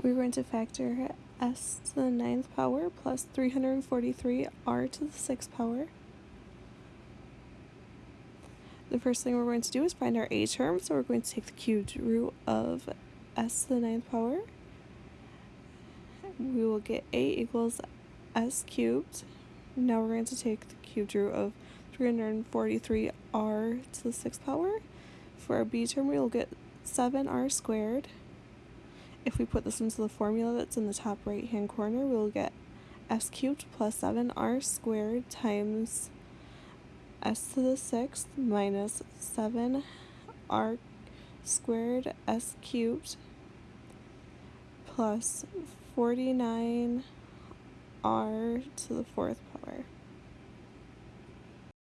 we're going to factor s to the ninth power plus 343 r to the sixth power. The first thing we're going to do is find our a term, so we're going to take the cubed root of s to the ninth power. We will get a equals s cubed. Now we're going to take the cubed root of 343r to the sixth power. For our b term, we will get 7r squared. If we put this into the formula that's in the top right hand corner, we'll get s cubed plus 7r squared times s to the sixth minus 7r squared s cubed plus 49r to the fourth power.